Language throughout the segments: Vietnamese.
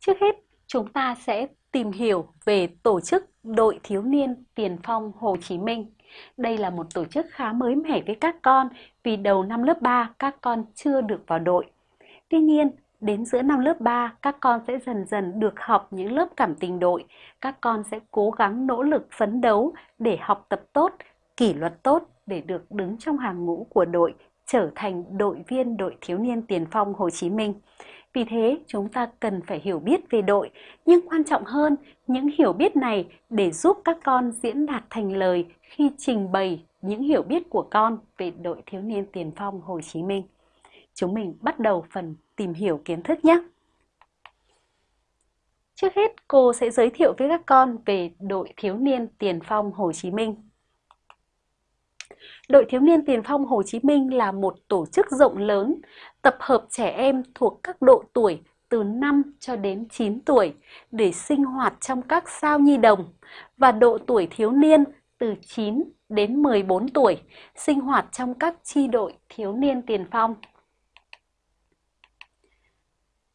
Trước hết, chúng ta sẽ tìm hiểu về tổ chức Đội Thiếu niên Tiền phong Hồ Chí Minh. Đây là một tổ chức khá mới mẻ với các con vì đầu năm lớp 3 các con chưa được vào đội. Tuy nhiên, đến giữa năm lớp 3 các con sẽ dần dần được học những lớp cảm tình đội. Các con sẽ cố gắng nỗ lực phấn đấu để học tập tốt, kỷ luật tốt để được đứng trong hàng ngũ của đội, trở thành đội viên đội thiếu niên tiền phong Hồ Chí Minh. Vì thế, chúng ta cần phải hiểu biết về đội, nhưng quan trọng hơn, những hiểu biết này để giúp các con diễn đạt thành lời khi trình bày những hiểu biết của con về đội thiếu niên tiền phong Hồ Chí Minh. Chúng mình bắt đầu phần tìm hiểu kiến thức nhé. Trước hết, cô sẽ giới thiệu với các con về đội thiếu niên tiền phong Hồ Chí Minh. Đội Thiếu niên Tiền phong Hồ Chí Minh là một tổ chức rộng lớn, tập hợp trẻ em thuộc các độ tuổi từ 5 cho đến 9 tuổi để sinh hoạt trong các sao nhi đồng và độ tuổi thiếu niên từ 9 đến 14 tuổi sinh hoạt trong các chi đội thiếu niên tiền phong.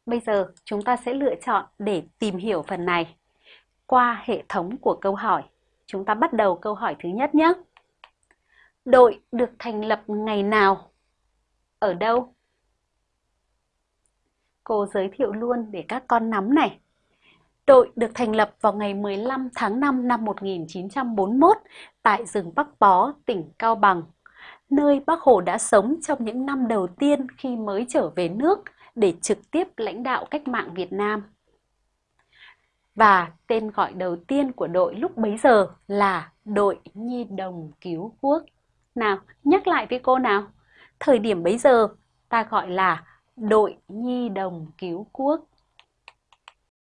Bây giờ chúng ta sẽ lựa chọn để tìm hiểu phần này qua hệ thống của câu hỏi. Chúng ta bắt đầu câu hỏi thứ nhất nhé. Đội được thành lập ngày nào? Ở đâu? Cô giới thiệu luôn để các con nắm này. Đội được thành lập vào ngày 15 tháng 5 năm 1941 tại rừng Bắc Bó, tỉnh Cao Bằng, nơi Bác Hồ đã sống trong những năm đầu tiên khi mới trở về nước để trực tiếp lãnh đạo cách mạng Việt Nam. Và tên gọi đầu tiên của đội lúc bấy giờ là đội Nhi đồng cứu quốc. Nào, nhắc lại với cô nào. Thời điểm bấy giờ ta gọi là đội Nhi đồng cứu quốc.